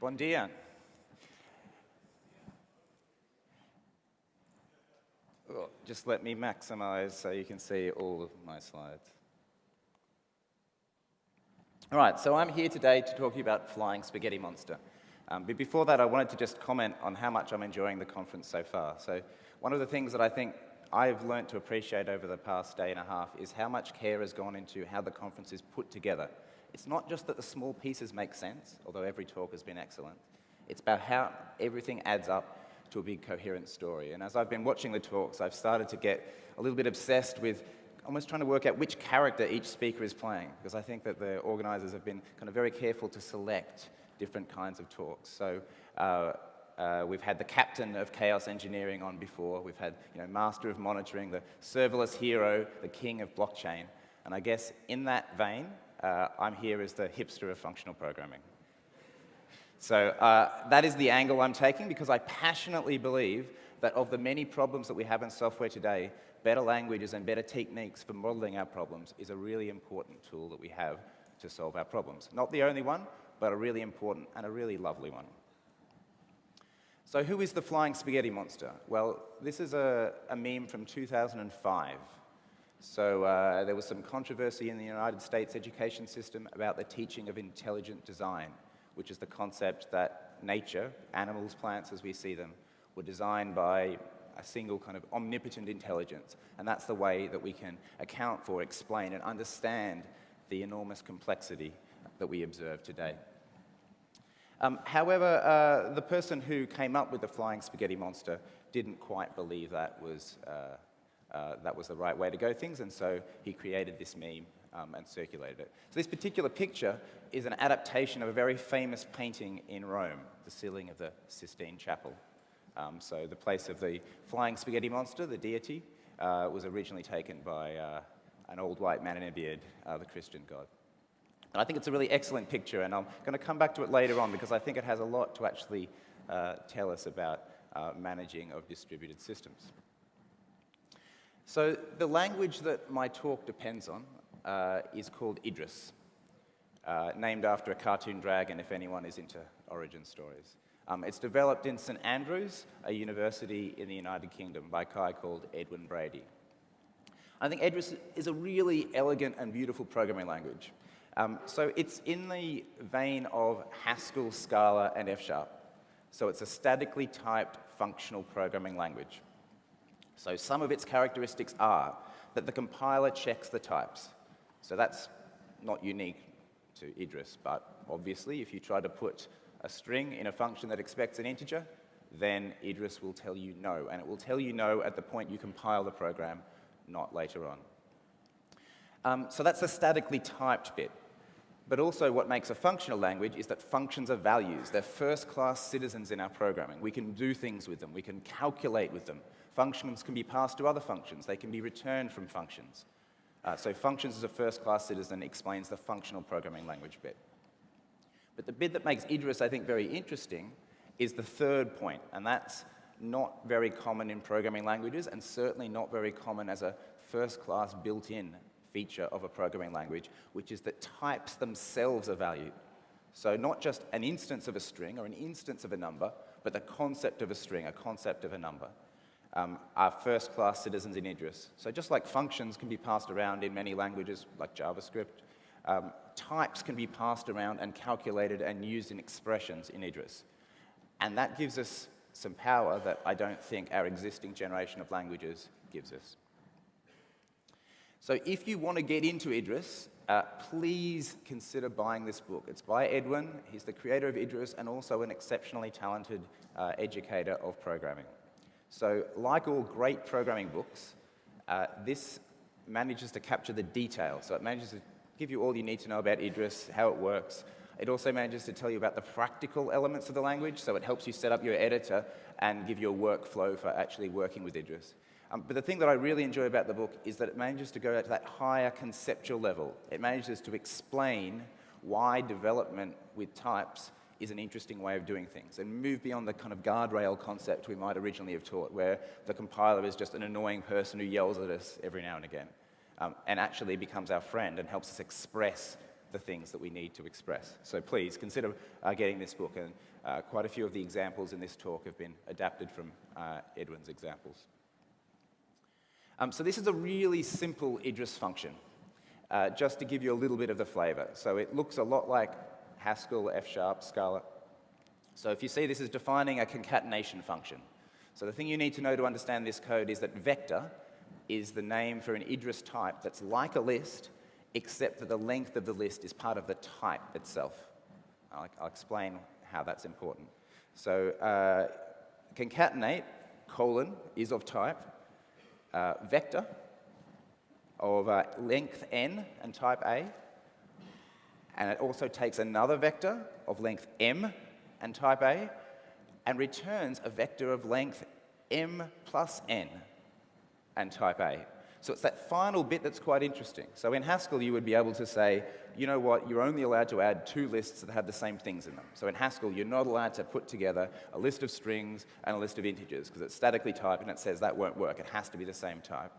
Bon dia. Just let me maximize so you can see all of my slides. All right, so I'm here today to talk to you about Flying Spaghetti Monster. Um, but before that, I wanted to just comment on how much I'm enjoying the conference so far. So one of the things that I think I've learned to appreciate over the past day and a half is how much care has gone into how the conference is put together. It's not just that the small pieces make sense, although every talk has been excellent. It's about how everything adds up to a big coherent story. And as I've been watching the talks, I've started to get a little bit obsessed with almost trying to work out which character each speaker is playing, because I think that the organizers have been kind of very careful to select different kinds of talks. So uh, uh, we've had the captain of chaos engineering on before. We've had you know, master of monitoring, the serverless hero, the king of blockchain. And I guess in that vein, uh, I'm here as the hipster of functional programming. So uh, that is the angle I'm taking because I passionately believe that of the many problems that we have in software today, better languages and better techniques for modeling our problems is a really important tool that we have to solve our problems. Not the only one, but a really important and a really lovely one. So who is the flying spaghetti monster? Well, this is a, a meme from 2005. So uh, there was some controversy in the United States education system about the teaching of intelligent design, which is the concept that nature, animals, plants as we see them, were designed by a single kind of omnipotent intelligence. And that's the way that we can account for, explain, and understand the enormous complexity that we observe today. Um, however, uh, the person who came up with the flying spaghetti monster didn't quite believe that was uh, uh, that was the right way to go things, and so he created this meme um, and circulated it. So this particular picture is an adaptation of a very famous painting in Rome, the ceiling of the Sistine Chapel. Um, so the place of the flying spaghetti monster, the deity, uh, was originally taken by uh, an old white man in a beard, uh, the Christian god. And I think it's a really excellent picture, and I'm going to come back to it later on because I think it has a lot to actually uh, tell us about managing of distributed systems. So the language that my talk depends on uh, is called Idris, uh, named after a cartoon dragon if anyone is into origin stories. Um, it's developed in St Andrews, a university in the United Kingdom, by a guy called Edwin Brady. I think Idris is a really elegant and beautiful programming language. Um, so it's in the vein of Haskell, Scala, and F-sharp. So it's a statically typed functional programming language. So some of its characteristics are that the compiler checks the types. So that's not unique to Idris, but obviously if you try to put a string in a function that expects an integer, then Idris will tell you no, and it will tell you no at the point you compile the program, not later on. Um, so that's the statically typed bit. But also what makes a functional language is that functions are values. They're first-class citizens in our programming. We can do things with them. We can calculate with them. Functions can be passed to other functions. They can be returned from functions. Uh, so functions as a first-class citizen explains the functional programming language bit. But the bit that makes Idris, I think, very interesting is the third point, and that's not very common in programming languages and certainly not very common as a first-class built-in feature of a programming language, which is that types themselves are valued. So not just an instance of a string or an instance of a number, but the concept of a string, a concept of a number, um, are first-class citizens in Idris. So just like functions can be passed around in many languages, like JavaScript, um, types can be passed around and calculated and used in expressions in Idris. And that gives us some power that I don't think our existing generation of languages gives us. So if you want to get into Idris, uh, please consider buying this book. It's by Edwin. He's the creator of Idris and also an exceptionally talented uh, educator of programming. So like all great programming books, uh, this manages to capture the detail. So it manages to give you all you need to know about Idris, how it works. It also manages to tell you about the practical elements of the language, so it helps you set up your editor and give you a workflow for actually working with Idris. Um, but the thing that I really enjoy about the book is that it manages to go to that higher conceptual level. It manages to explain why development with types is an interesting way of doing things and move beyond the kind of guardrail concept we might originally have taught, where the compiler is just an annoying person who yells at us every now and again, um, and actually becomes our friend and helps us express the things that we need to express. So please consider uh, getting this book, and uh, quite a few of the examples in this talk have been adapted from uh, Edwin's examples. Um, so this is a really simple Idris function, uh, just to give you a little bit of the flavor. So it looks a lot like Haskell, F-sharp, Scala. So if you see this is defining a concatenation function. So the thing you need to know to understand this code is that vector is the name for an Idris type that's like a list, except that the length of the list is part of the type itself. I'll, I'll explain how that's important. So uh, concatenate, colon, is of type, uh, vector of uh, length n and type A, and it also takes another vector of length m and type A, and returns a vector of length m plus n and type A. So it's that final bit that's quite interesting. So in Haskell, you would be able to say, you know what, you're only allowed to add two lists that have the same things in them. So in Haskell, you're not allowed to put together a list of strings and a list of integers, because it's statically typed and it says that won't work. It has to be the same type.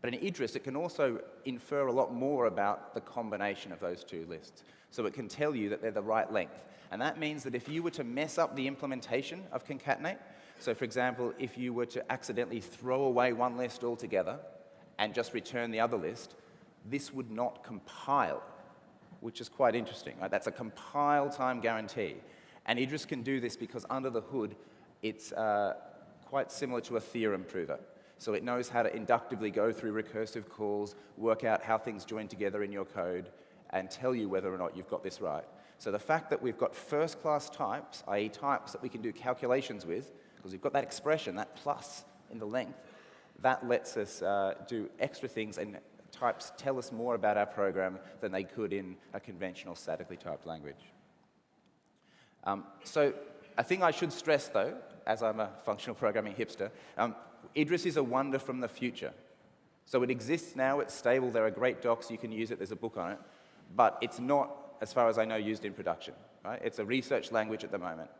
But in Idris, it can also infer a lot more about the combination of those two lists. So it can tell you that they're the right length. And that means that if you were to mess up the implementation of concatenate, so for example, if you were to accidentally throw away one list altogether and just return the other list, this would not compile, which is quite interesting. Right? That's a compile time guarantee. And Idris can do this because under the hood, it's uh, quite similar to a theorem prover. So it knows how to inductively go through recursive calls, work out how things join together in your code, and tell you whether or not you've got this right. So the fact that we've got first-class types, i.e. types that we can do calculations with, because we've got that expression, that plus in the length, that lets us uh, do extra things and types tell us more about our program than they could in a conventional statically typed language. Um, so a thing I should stress, though, as I'm a functional programming hipster, um, Idris is a wonder from the future. So it exists now, it's stable, there are great docs, you can use it, there's a book on it, but it's not, as far as I know, used in production. Right? It's a research language at the moment.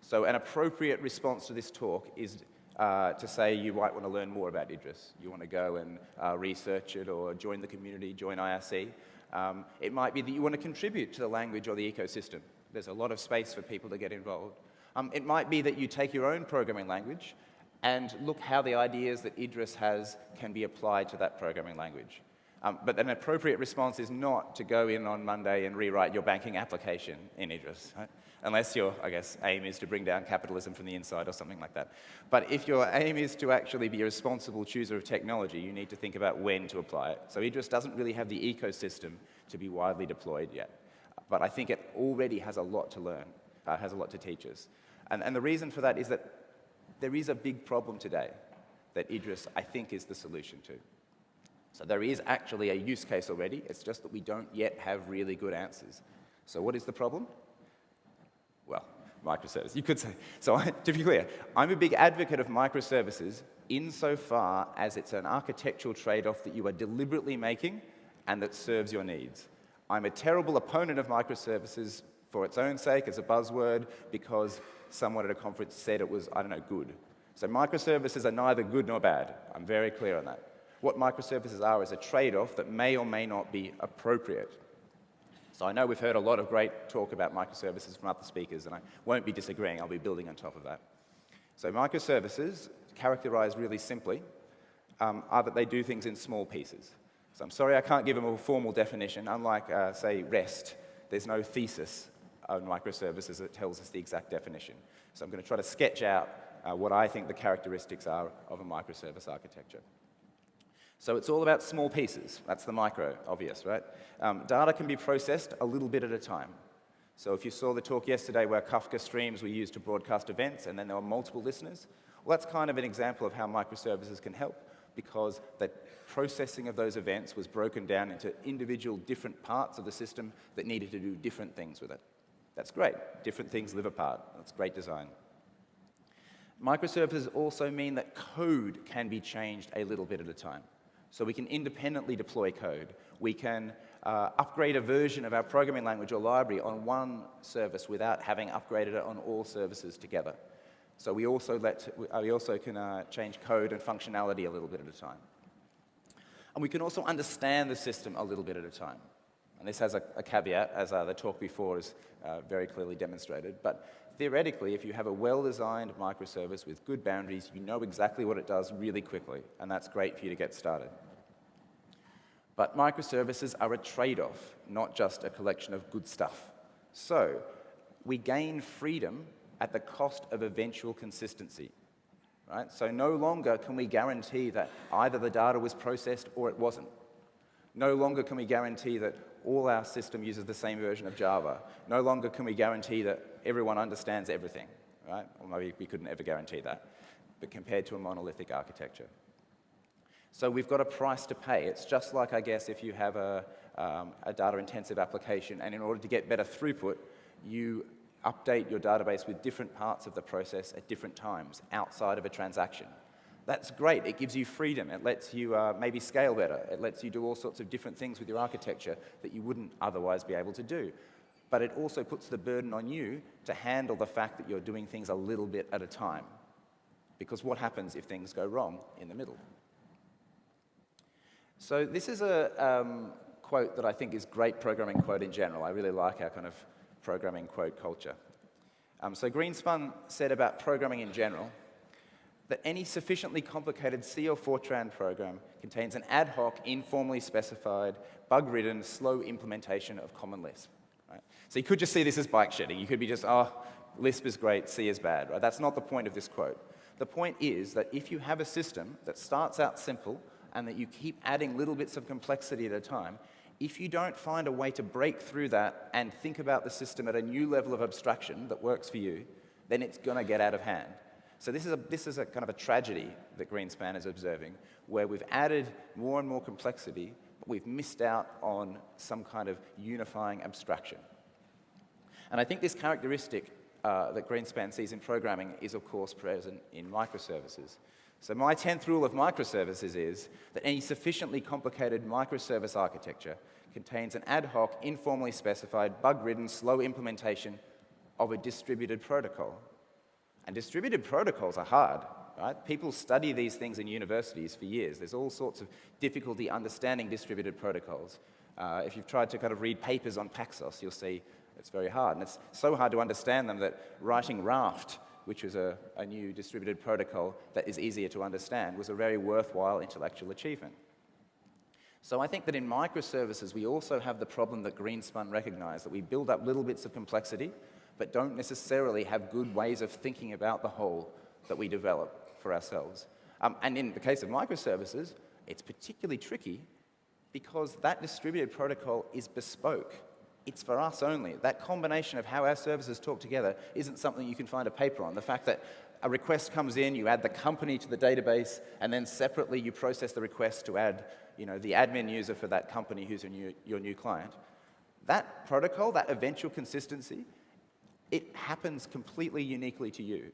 So an appropriate response to this talk is uh, to say you might want to learn more about Idris. You want to go and uh, research it or join the community, join IRC. Um, it might be that you want to contribute to the language or the ecosystem. There's a lot of space for people to get involved. Um, it might be that you take your own programming language and look how the ideas that Idris has can be applied to that programming language. Um, but an appropriate response is not to go in on Monday and rewrite your banking application in Idris. Right? unless your, I guess, aim is to bring down capitalism from the inside or something like that. But if your aim is to actually be a responsible chooser of technology, you need to think about when to apply it. So Idris doesn't really have the ecosystem to be widely deployed yet. But I think it already has a lot to learn, uh, has a lot to teach us. And, and the reason for that is that there is a big problem today that Idris, I think, is the solution to. So there is actually a use case already, it's just that we don't yet have really good answers. So what is the problem? well, microservices, you could say. So to be clear, I'm a big advocate of microservices insofar as it's an architectural trade-off that you are deliberately making and that serves your needs. I'm a terrible opponent of microservices for its own sake as a buzzword because someone at a conference said it was, I don't know, good. So microservices are neither good nor bad. I'm very clear on that. What microservices are is a trade-off that may or may not be appropriate. So I know we've heard a lot of great talk about microservices from other speakers, and I won't be disagreeing. I'll be building on top of that. So microservices, characterized really simply, um, are that they do things in small pieces. So I'm sorry I can't give them a formal definition. Unlike, uh, say, REST, there's no thesis on microservices that tells us the exact definition. So I'm going to try to sketch out uh, what I think the characteristics are of a microservice architecture. So it's all about small pieces. That's the micro, obvious, right? Um, data can be processed a little bit at a time. So if you saw the talk yesterday where Kafka streams were used to broadcast events and then there were multiple listeners, well, that's kind of an example of how microservices can help because the processing of those events was broken down into individual different parts of the system that needed to do different things with it. That's great. Different things live apart. That's great design. Microservices also mean that code can be changed a little bit at a time. So we can independently deploy code. We can uh, upgrade a version of our programming language or library on one service without having upgraded it on all services together. So we also, let, we also can uh, change code and functionality a little bit at a time. And we can also understand the system a little bit at a time. And this has a, a caveat, as uh, the talk before has uh, very clearly demonstrated. But theoretically, if you have a well-designed microservice with good boundaries, you know exactly what it does really quickly, and that's great for you to get started. But microservices are a trade-off, not just a collection of good stuff. So we gain freedom at the cost of eventual consistency. Right? So no longer can we guarantee that either the data was processed or it wasn't. No longer can we guarantee that all our system uses the same version of Java. No longer can we guarantee that everyone understands everything, right? Or maybe we couldn't ever guarantee that, but compared to a monolithic architecture. So we've got a price to pay. It's just like, I guess, if you have a, um, a data-intensive application, and in order to get better throughput, you update your database with different parts of the process at different times outside of a transaction. That's great. It gives you freedom. It lets you uh, maybe scale better. It lets you do all sorts of different things with your architecture that you wouldn't otherwise be able to do. But it also puts the burden on you to handle the fact that you're doing things a little bit at a time. Because what happens if things go wrong in the middle? So this is a um, quote that I think is great programming quote in general. I really like our kind of programming quote culture. Um, so Greenspun said about programming in general that any sufficiently complicated C or Fortran program contains an ad hoc, informally specified, bug-ridden, slow implementation of Common Lisp. Right? So you could just see this as bike shedding. You could be just, oh, Lisp is great, C is bad. Right? That's not the point of this quote. The point is that if you have a system that starts out simple and that you keep adding little bits of complexity at a time, if you don't find a way to break through that and think about the system at a new level of abstraction that works for you, then it's going to get out of hand. So this is, a, this is a kind of a tragedy that Greenspun is observing, where we've added more and more complexity, we've missed out on some kind of unifying abstraction. And I think this characteristic uh, that Greenspun sees in programming is, of course, present in microservices. So my 10th rule of microservices is that any sufficiently complicated microservice architecture contains an ad hoc, informally specified, bug-ridden, slow implementation of a distributed protocol. And distributed protocols are hard, right? People study these things in universities for years. There's all sorts of difficulty understanding distributed protocols. Uh, if you've tried to kind of read papers on Paxos, you'll see it's very hard. And it's so hard to understand them that writing Raft which is a, a new distributed protocol that is easier to understand, was a very worthwhile intellectual achievement. So I think that in microservices, we also have the problem that Greenspun recognized, that we build up little bits of complexity, but don't necessarily have good ways of thinking about the whole that we develop for ourselves. Um, and in the case of microservices, it's particularly tricky because that distributed protocol is bespoke. It's for us only. That combination of how our services talk together isn't something you can find a paper on. The fact that a request comes in, you add the company to the database, and then separately you process the request to add you know, the admin user for that company who's new, your new client. That protocol, that eventual consistency, it happens completely uniquely to you.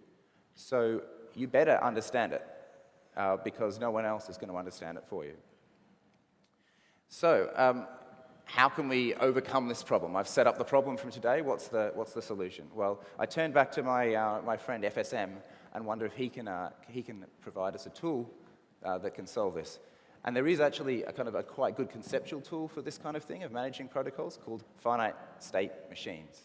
So you better understand it uh, because no one else is going to understand it for you. So um, how can we overcome this problem? I've set up the problem from today. What's the, what's the solution? Well, I turn back to my, uh, my friend FSM and wonder if he can, uh, he can provide us a tool uh, that can solve this. And there is actually a kind of a quite good conceptual tool for this kind of thing of managing protocols called finite state machines.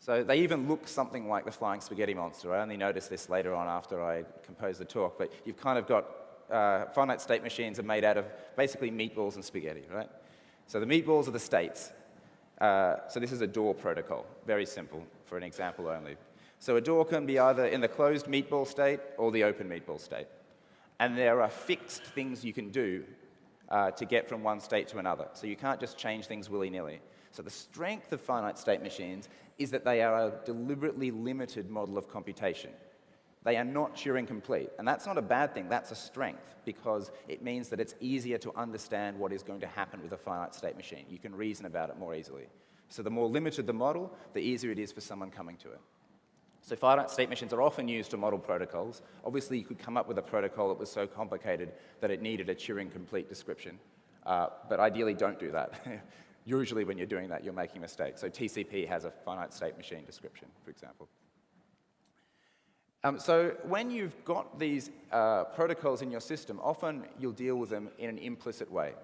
So they even look something like the flying spaghetti monster. I only noticed this later on after I composed the talk, but you've kind of got uh, finite state machines are made out of basically meatballs and spaghetti, right? So the meatballs are the states. Uh, so this is a door protocol, very simple for an example only. So a door can be either in the closed meatball state or the open meatball state. And there are fixed things you can do uh, to get from one state to another. So you can't just change things willy-nilly. So the strength of finite state machines is that they are a deliberately limited model of computation. They are not Turing complete. And that's not a bad thing, that's a strength, because it means that it's easier to understand what is going to happen with a finite state machine. You can reason about it more easily. So the more limited the model, the easier it is for someone coming to it. So finite state machines are often used to model protocols. Obviously, you could come up with a protocol that was so complicated that it needed a Turing complete description. Uh, but ideally, don't do that. Usually, when you're doing that, you're making mistakes. So TCP has a finite state machine description, for example. Um, so when you've got these uh, protocols in your system, often you'll deal with them in an implicit way.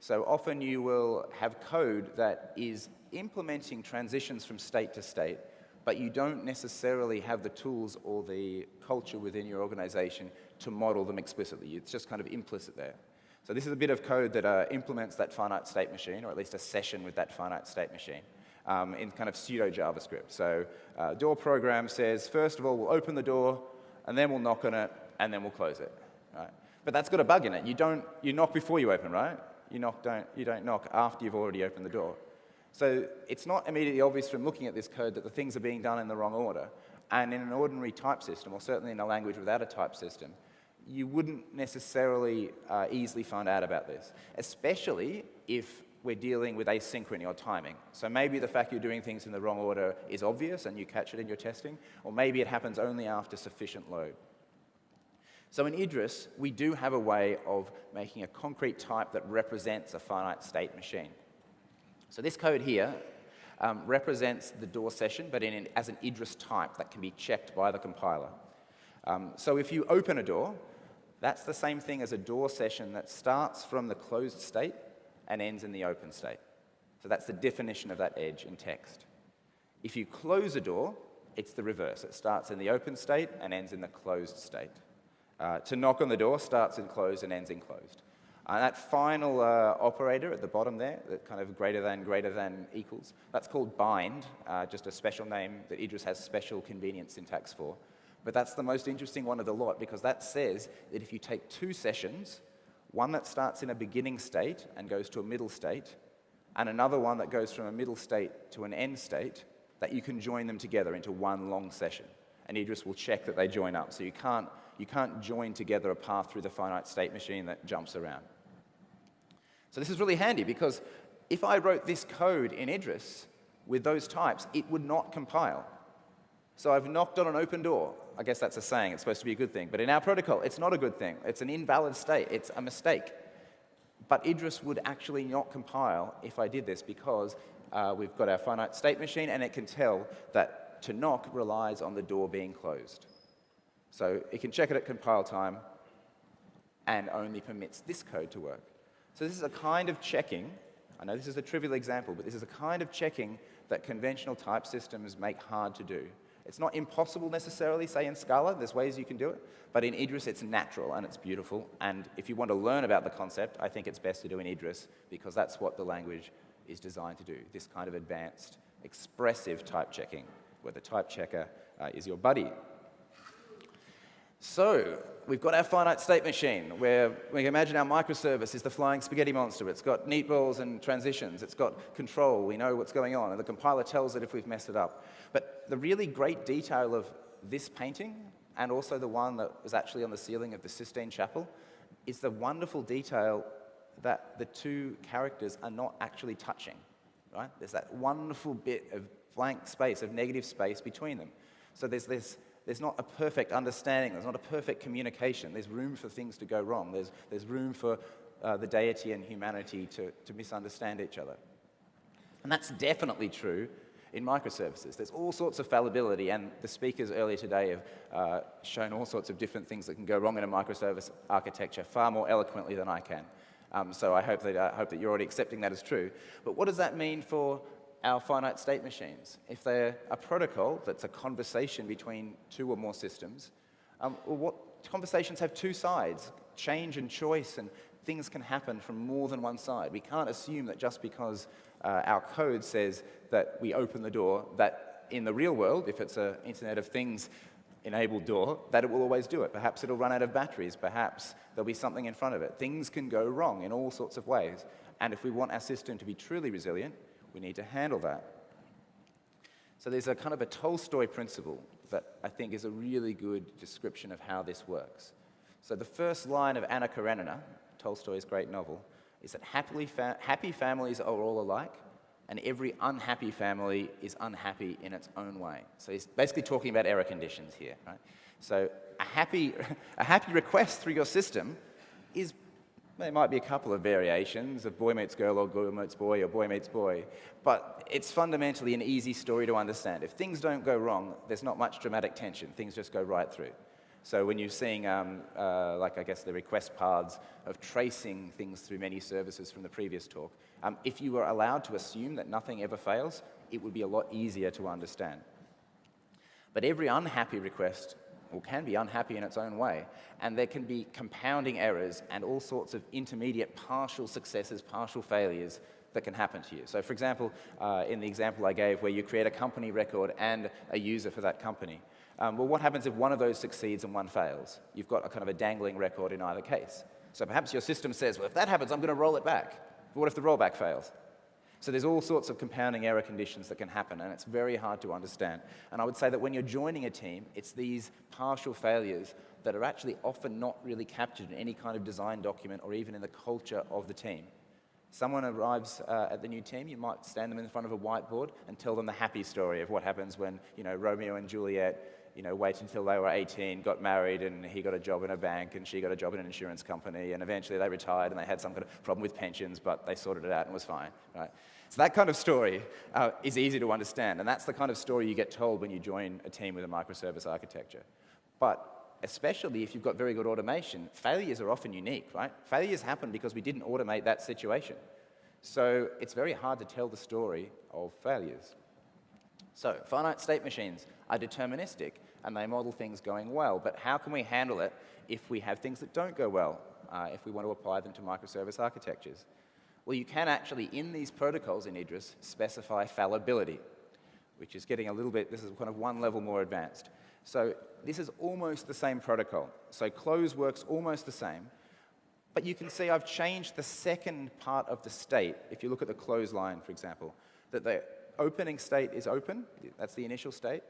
So often you will have code that is implementing transitions from state to state, but you don't necessarily have the tools or the culture within your organization to model them explicitly. It's just kind of implicit there. So this is a bit of code that uh, implements that finite state machine, or at least a session with that finite state machine, um, in kind of pseudo JavaScript. So uh, door program says, first of all, we'll open the door, and then we'll knock on it, and then we'll close it. Right? But that's got a bug in it. You don't, you knock before you open, right? You knock, don't, you don't knock after you've already opened the door. So it's not immediately obvious from looking at this code that the things are being done in the wrong order. And in an ordinary type system, or certainly in a language without a type system, you wouldn't necessarily uh, easily find out about this, especially if we're dealing with asynchrony or timing. So maybe the fact you're doing things in the wrong order is obvious and you catch it in your testing, or maybe it happens only after sufficient load. So in Idris, we do have a way of making a concrete type that represents a finite state machine. So this code here um, represents the door session, but an, as an Idris type that can be checked by the compiler. Um, so if you open a door, that's the same thing as a door session that starts from the closed state and ends in the open state. So that's the definition of that edge in text. If you close a door, it's the reverse. It starts in the open state and ends in the closed state. Uh, to knock on the door starts in closed and ends in closed. Uh, that final uh, operator at the bottom there, that kind of greater than, greater than equals, that's called bind, uh, just a special name that Idris has special convenience syntax for. But that's the most interesting one of the lot because that says that if you take two sessions, one that starts in a beginning state and goes to a middle state, and another one that goes from a middle state to an end state, that you can join them together into one long session. And Idris will check that they join up. So you can't, you can't join together a path through the finite state machine that jumps around. So this is really handy because if I wrote this code in Idris with those types, it would not compile. So I've knocked on an open door. I guess that's a saying, it's supposed to be a good thing. But in our protocol, it's not a good thing. It's an invalid state, it's a mistake. But Idris would actually not compile if I did this because uh, we've got our finite state machine and it can tell that to knock relies on the door being closed. So it can check it at compile time and only permits this code to work. So this is a kind of checking, I know this is a trivial example, but this is a kind of checking that conventional type systems make hard to do. It's not impossible necessarily, say in Scala, there's ways you can do it, but in Idris it's natural and it's beautiful, and if you want to learn about the concept, I think it's best to do in Idris because that's what the language is designed to do, this kind of advanced, expressive type checking, where the type checker uh, is your buddy. So we've got our finite state machine where we imagine our microservice is the flying spaghetti monster. It's got neat balls and transitions. It's got control. We know what's going on. And the compiler tells it if we've messed it up. But the really great detail of this painting and also the one that was actually on the ceiling of the Sistine Chapel is the wonderful detail that the two characters are not actually touching. Right? There's that wonderful bit of blank space, of negative space between them. So there's this there's not a perfect understanding, there's not a perfect communication. There's room for things to go wrong. There's, there's room for uh, the deity and humanity to, to misunderstand each other. And that's definitely true in microservices. There's all sorts of fallibility, and the speakers earlier today have uh, shown all sorts of different things that can go wrong in a microservice architecture far more eloquently than I can. Um, so I hope that, I hope that you're already accepting that as true. But what does that mean for our finite state machines. If they're a protocol that's a conversation between two or more systems, um, what conversations have two sides, change and choice, and things can happen from more than one side. We can't assume that just because uh, our code says that we open the door, that in the real world, if it's an Internet of Things enabled door, that it will always do it. Perhaps it'll run out of batteries. Perhaps there'll be something in front of it. Things can go wrong in all sorts of ways. And if we want our system to be truly resilient, we need to handle that. So there's a kind of a Tolstoy principle that I think is a really good description of how this works. So the first line of Anna Karenina, Tolstoy's great novel, is that happily fa happy families are all alike, and every unhappy family is unhappy in its own way. So he's basically talking about error conditions here, right? So a happy, a happy request through your system is there might be a couple of variations of boy meets girl or girl meets boy or boy meets boy, but it's fundamentally an easy story to understand. If things don't go wrong, there's not much dramatic tension. Things just go right through. So when you're seeing, um, uh, like I guess, the request paths of tracing things through many services from the previous talk, um, if you were allowed to assume that nothing ever fails, it would be a lot easier to understand. But every unhappy request or can be unhappy in its own way, and there can be compounding errors and all sorts of intermediate partial successes, partial failures that can happen to you. So for example, uh, in the example I gave where you create a company record and a user for that company, um, well, what happens if one of those succeeds and one fails? You've got a kind of a dangling record in either case. So perhaps your system says, well, if that happens, I'm going to roll it back. But what if the rollback fails? So there's all sorts of compounding error conditions that can happen, and it's very hard to understand. And I would say that when you're joining a team, it's these partial failures that are actually often not really captured in any kind of design document or even in the culture of the team. Someone arrives uh, at the new team, you might stand them in front of a whiteboard and tell them the happy story of what happens when, you know, Romeo and Juliet you know, wait until they were 18, got married, and he got a job in a bank, and she got a job in an insurance company, and eventually they retired, and they had some kind of problem with pensions, but they sorted it out and was fine, right? So that kind of story uh, is easy to understand, and that's the kind of story you get told when you join a team with a microservice architecture. But especially if you've got very good automation, failures are often unique, right? Failures happen because we didn't automate that situation. So it's very hard to tell the story of failures. So finite state machines are deterministic and they model things going well, but how can we handle it if we have things that don't go well, uh, if we want to apply them to microservice architectures? Well, you can actually, in these protocols in Idris, specify fallibility, which is getting a little bit, this is kind of one level more advanced. So this is almost the same protocol. So close works almost the same, but you can see I've changed the second part of the state, if you look at the close line, for example, that the opening state is open, that's the initial state,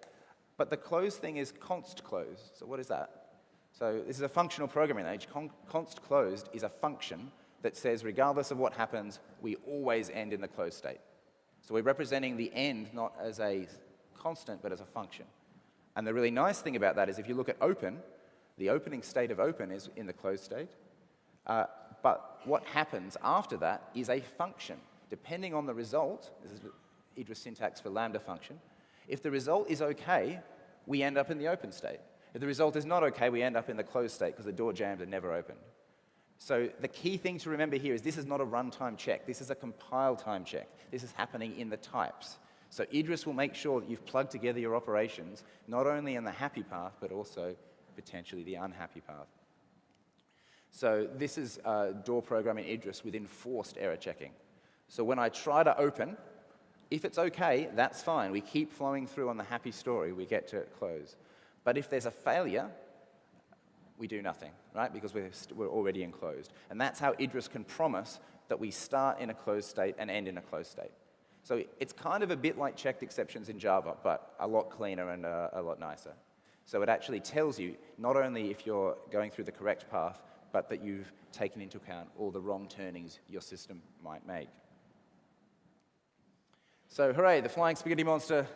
but the close thing is const close. So what is that? So this is a functional programming language. Con const closed is a function that says regardless of what happens, we always end in the closed state. So we're representing the end not as a constant, but as a function. And the really nice thing about that is if you look at open, the opening state of open is in the closed state. Uh, but what happens after that is a function. Depending on the result, this is Idris syntax for lambda function, if the result is okay, we end up in the open state. If the result is not okay, we end up in the closed state because the door jambs are never opened. So the key thing to remember here is this is not a runtime check. This is a compile time check. This is happening in the types. So Idris will make sure that you've plugged together your operations, not only in the happy path, but also potentially the unhappy path. So this is uh, door programming Idris with enforced error checking. So when I try to open, if it's okay, that's fine. We keep flowing through on the happy story. We get to close. But if there's a failure, we do nothing, right? Because we're, we're already enclosed. And that's how Idris can promise that we start in a closed state and end in a closed state. So it's kind of a bit like checked exceptions in Java, but a lot cleaner and uh, a lot nicer. So it actually tells you not only if you're going through the correct path, but that you've taken into account all the wrong turnings your system might make. So hooray, the flying spaghetti monster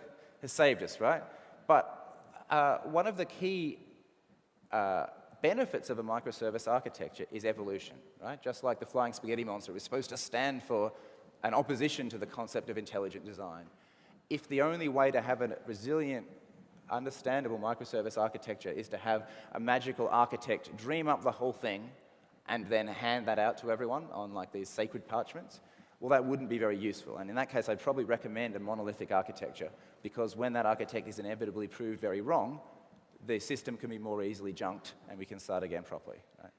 has saved us, right? But uh, one of the key uh, benefits of a microservice architecture is evolution, right? Just like the flying spaghetti monster is supposed to stand for an opposition to the concept of intelligent design. If the only way to have a resilient, understandable microservice architecture is to have a magical architect dream up the whole thing and then hand that out to everyone on like these sacred parchments, well, that wouldn't be very useful. And in that case, I'd probably recommend a monolithic architecture because when that architect is inevitably proved very wrong, the system can be more easily junked and we can start again properly. Right?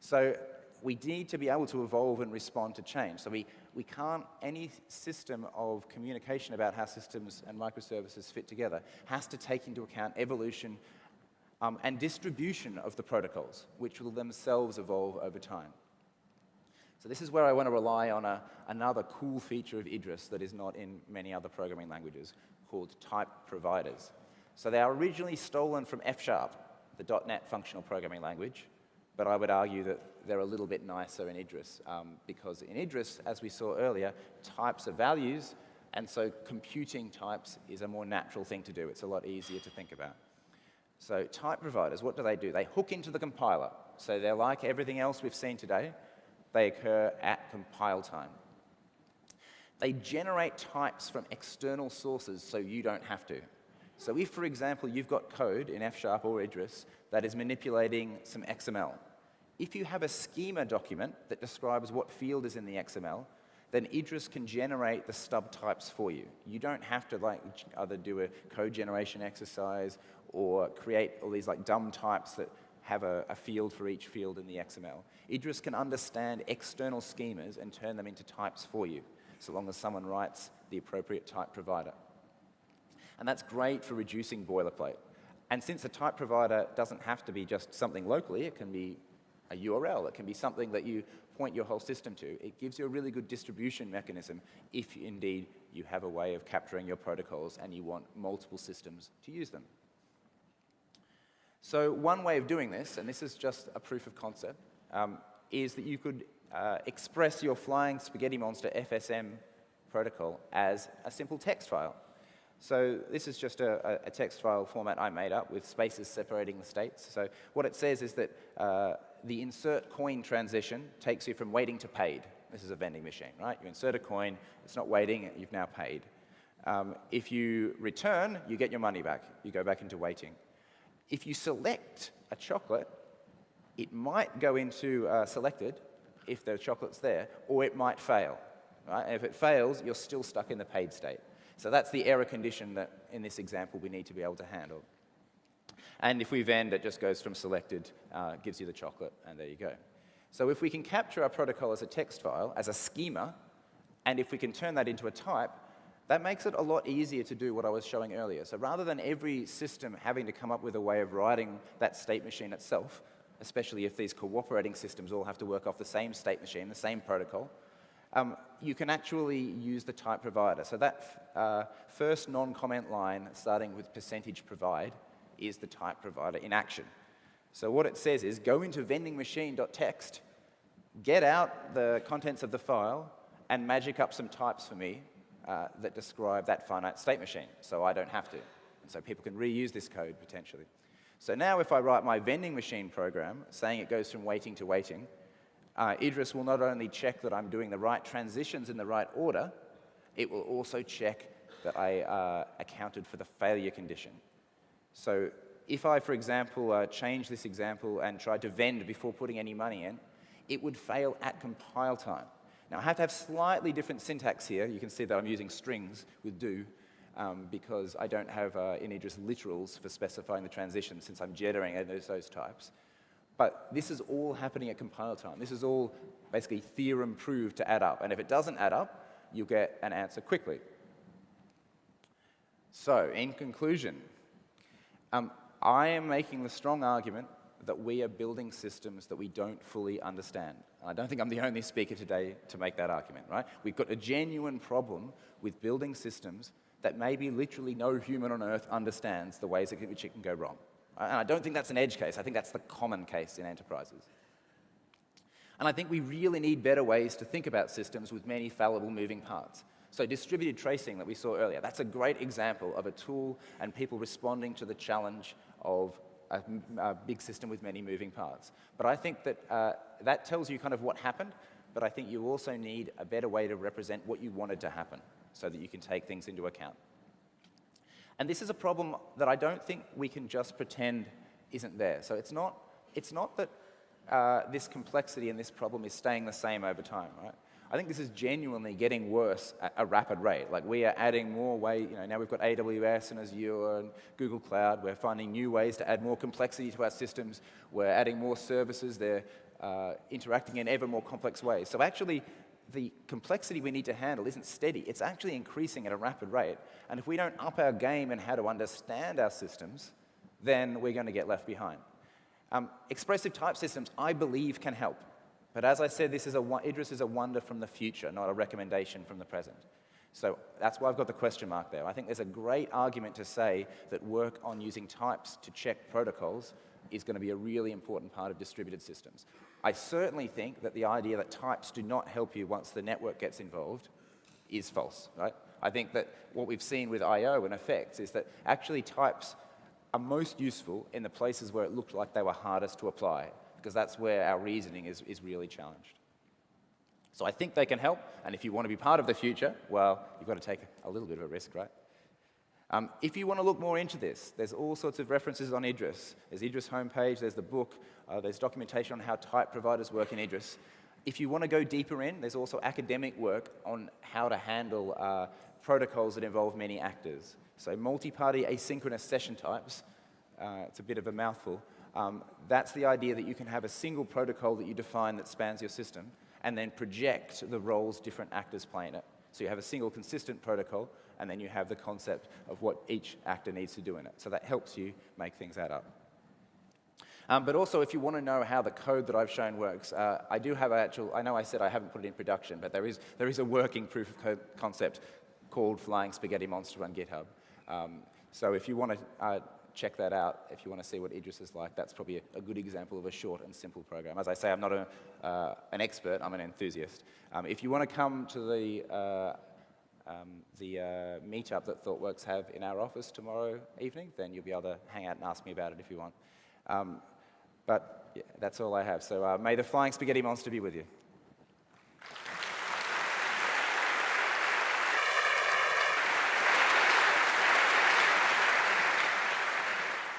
So we need to be able to evolve and respond to change. So we, we can't, any system of communication about how systems and microservices fit together has to take into account evolution um, and distribution of the protocols, which will themselves evolve over time. So this is where I want to rely on a, another cool feature of Idris that is not in many other programming languages called type providers. So they are originally stolen from F-sharp, the .NET functional programming language, but I would argue that they're a little bit nicer in Idris um, because in Idris, as we saw earlier, types are values, and so computing types is a more natural thing to do. It's a lot easier to think about. So type providers, what do they do? They hook into the compiler. So they're like everything else we've seen today. They occur at compile time. They generate types from external sources so you don't have to. So if, for example, you've got code in F-sharp or Idris that is manipulating some XML, if you have a schema document that describes what field is in the XML, then Idris can generate the stub types for you. You don't have to like either do a code generation exercise or create all these like dumb types that have a, a, field for each field in the XML. Idris can understand external schemas and turn them into types for you, so long as someone writes the appropriate type provider. And that's great for reducing boilerplate. And since a type provider doesn't have to be just something locally, it can be a URL, it can be something that you point your whole system to. It gives you a really good distribution mechanism if indeed you have a way of capturing your protocols and you want multiple systems to use them. So one way of doing this, and this is just a proof of concept, um, is that you could uh, express your flying spaghetti monster FSM protocol as a simple text file. So this is just a, a, text file format I made up with spaces separating the states. So what it says is that uh, the insert coin transition takes you from waiting to paid. This is a vending machine, right? You insert a coin, it's not waiting, you've now paid. Um, if you return, you get your money back. You go back into waiting. If you select a chocolate, it might go into uh, selected if the chocolate's there, or it might fail. Right? And if it fails, you're still stuck in the paid state. So that's the error condition that, in this example, we need to be able to handle. And if we vend, it just goes from selected, uh, gives you the chocolate, and there you go. So if we can capture our protocol as a text file, as a schema, and if we can turn that into a type, that makes it a lot easier to do what I was showing earlier. So rather than every system having to come up with a way of writing that state machine itself, especially if these cooperating systems all have to work off the same state machine, the same protocol, um, you can actually use the type provider. So that uh, first non-comment line starting with percentage provide is the type provider in action. So what it says is go into vendingmachine.txt, get out the contents of the file, and magic up some types for me uh, that describe that finite state machine, so I don't have to. And so people can reuse this code potentially. So now if I write my vending machine program saying it goes from waiting to waiting, uh, Idris will not only check that I'm doing the right transitions in the right order, it will also check that I uh, accounted for the failure condition. So if I, for example, uh, change this example and tried to vend before putting any money in, it would fail at compile time. Now, I have to have slightly different syntax here. You can see that I'm using strings with do um, because I don't have uh, in Idris literals for specifying the transition since I'm generating those, those types. But this is all happening at compile time. This is all basically theorem proved to add up. And if it doesn't add up, you'll get an answer quickly. So, in conclusion, um, I am making the strong argument that we are building systems that we don't fully understand. I don't think I'm the only speaker today to make that argument, right? We've got a genuine problem with building systems that maybe literally no human on earth understands the ways in which it can go wrong. And I don't think that's an edge case. I think that's the common case in enterprises. And I think we really need better ways to think about systems with many fallible moving parts. So distributed tracing that we saw earlier, that's a great example of a tool and people responding to the challenge of a, a big system with many moving parts. But I think that uh, that tells you kind of what happened, but I think you also need a better way to represent what you wanted to happen so that you can take things into account. And this is a problem that I don't think we can just pretend isn't there. So it's not, it's not that uh, this complexity and this problem is staying the same over time, right? I think this is genuinely getting worse at a rapid rate. Like we are adding more way, you know, now we've got AWS and Azure and Google Cloud. We're finding new ways to add more complexity to our systems. We're adding more services. They're uh, interacting in ever more complex ways. So actually, the complexity we need to handle isn't steady. It's actually increasing at a rapid rate. And if we don't up our game in how to understand our systems, then we're going to get left behind. Um, expressive type systems, I believe, can help. But as I said, this is a, Idris is a wonder from the future, not a recommendation from the present. So that's why I've got the question mark there. I think there's a great argument to say that work on using types to check protocols is going to be a really important part of distributed systems. I certainly think that the idea that types do not help you once the network gets involved is false, right? I think that what we've seen with I.O. and effects is that actually types are most useful in the places where it looked like they were hardest to apply, because that's where our reasoning is, is really challenged. So I think they can help, and if you want to be part of the future, well, you've got to take a little bit of a risk, right? Um, if you want to look more into this, there's all sorts of references on Idris. There's Idris homepage, there's the book, uh, there's documentation on how type providers work in Idris. If you want to go deeper in, there's also academic work on how to handle uh, protocols that involve many actors. So multi-party asynchronous session types, uh, it's a bit of a mouthful. Um, that's the idea that you can have a single protocol that you define that spans your system and then project the roles different actors play in it. So you have a single consistent protocol and then you have the concept of what each actor needs to do in it. So that helps you make things add up. Um, but also, if you want to know how the code that I've shown works, uh, I do have an actual, I know I said I haven't put it in production, but there is, there is a working proof of concept called Flying Spaghetti Monster on GitHub. Um, so if you want to uh, check that out, if you want to see what Idris is like, that's probably a, a, good example of a short and simple program. As I say, I'm not a, uh, an expert, I'm an enthusiast. Um, if you want to come to the uh, um, the uh, meetup that ThoughtWorks have in our office tomorrow evening, then you'll be able to hang out and ask me about it if you want. Um, but yeah, that's all I have. So uh, may the flying spaghetti monster be with you.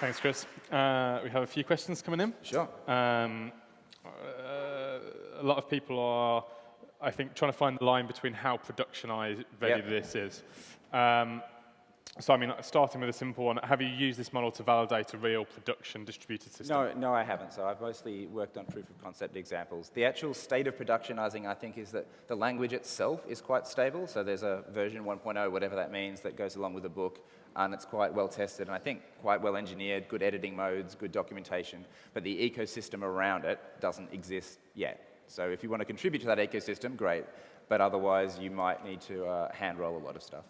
Thanks, Chris. Uh, we have a few questions coming in. Sure. Um, uh, a lot of people are I think, trying to find the line between how productionized yep. this is. Um, so I mean, starting with a simple one, have you used this model to validate a real production distributed system? No, no, I haven't. So I've mostly worked on proof of concept examples. The actual state of productionizing, I think, is that the language itself is quite stable. So there's a version 1.0, whatever that means, that goes along with the book, and it's quite well tested, and I think quite well engineered, good editing modes, good documentation. But the ecosystem around it doesn't exist yet. So if you want to contribute to that ecosystem, great. But otherwise, you might need to uh, hand roll a lot of stuff.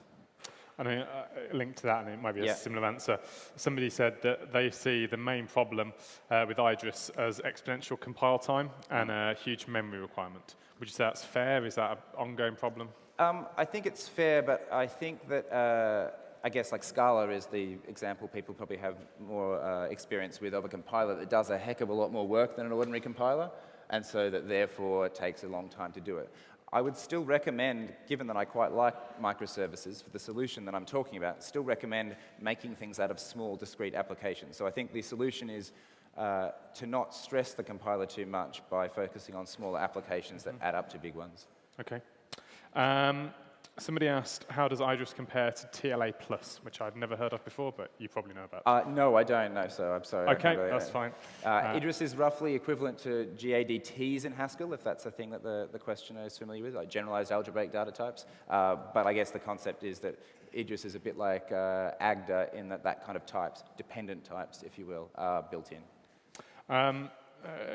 I mean, uh, linked to that, and it might be a yeah. similar answer. Somebody said that they see the main problem uh, with Idris as exponential compile time and a huge memory requirement. Would you say that's fair? Is that an ongoing problem? Um, I think it's fair, but I think that uh, I guess like Scala is the example people probably have more uh, experience with of a compiler that does a heck of a lot more work than an ordinary compiler and so that therefore it takes a long time to do it. I would still recommend, given that I quite like microservices for the solution that I'm talking about, still recommend making things out of small, discrete applications. So I think the solution is uh, to not stress the compiler too much by focusing on smaller applications that mm. add up to big ones. Okay. Um, Somebody asked, how does Idris compare to TLA Plus, which I'd never heard of before, but you probably know about. Uh, no, I don't know, so I'm sorry. Okay, that's fine. Uh, uh, Idris is roughly equivalent to GADTs in Haskell, if that's a thing that the, the questioner is familiar with, like generalized algebraic data types. Uh, but I guess the concept is that Idris is a bit like uh, Agda in that that kind of types, dependent types, if you will, are built in. Um, uh,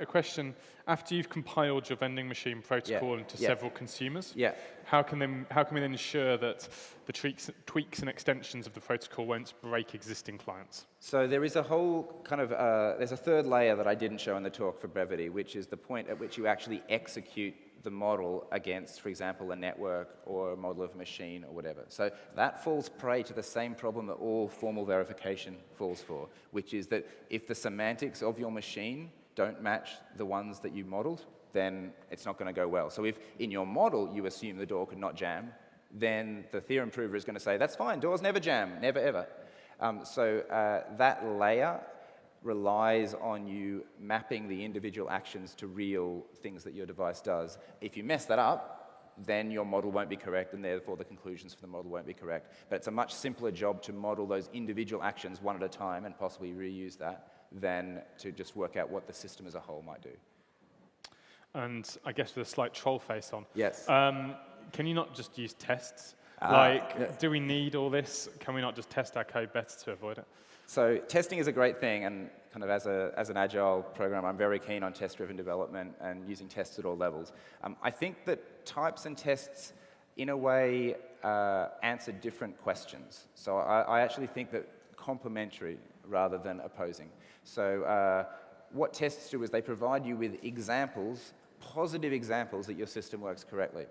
a question. After you've compiled your vending machine protocol yeah. into yeah. several consumers, yeah. how, can then, how can we then ensure that the tweaks, tweaks and extensions of the protocol won't break existing clients? So there is a whole kind of, uh, there's a third layer that I didn't show in the talk for brevity, which is the point at which you actually execute the model against, for example, a network or a model of a machine or whatever. So that falls prey to the same problem that all formal verification falls for, which is that if the semantics of your machine don't match the ones that you modeled, then it's not going to go well. So if in your model you assume the door could not jam, then the theorem prover is going to say, that's fine, doors never jam, never ever. Um, so uh, that layer relies on you mapping the individual actions to real things that your device does. If you mess that up, then your model won't be correct, and therefore the conclusions for the model won't be correct. But it's a much simpler job to model those individual actions one at a time and possibly reuse that than to just work out what the system as a whole might do. And I guess with a slight troll face on. Yes. Um, can you not just use tests? Uh, like, yeah. do we need all this? Can we not just test our code better to avoid it? So testing is a great thing, and kind of as, a, as an agile program, I'm very keen on test-driven development and using tests at all levels. Um, I think that types and tests, in a way, uh, answer different questions. So I, I actually think that complementary rather than opposing. So uh, what tests do is they provide you with examples, positive examples that your system works correctly.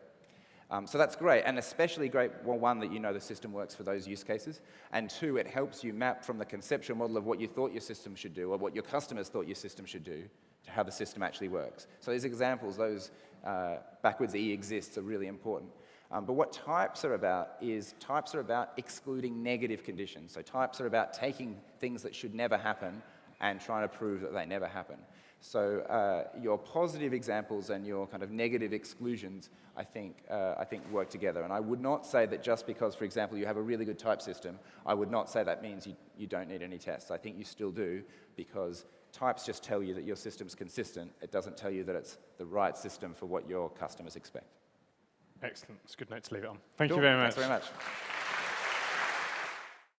Um, so that's great, and especially great, well, one, that you know the system works for those use cases, and two, it helps you map from the conceptual model of what you thought your system should do, or what your customers thought your system should do, to how the system actually works. So these examples, those uh, backwards E exists, are really important. Um, but what types are about is types are about excluding negative conditions. So types are about taking things that should never happen and trying to prove that they never happen. So uh, your positive examples and your kind of negative exclusions, I think, uh, I think work together. And I would not say that just because, for example, you have a really good type system, I would not say that means you, you don't need any tests. I think you still do because types just tell you that your system's consistent. It doesn't tell you that it's the right system for what your customers expect. Excellent. It's a good note to leave it on. Thank Cool. you very much. Thanks very much.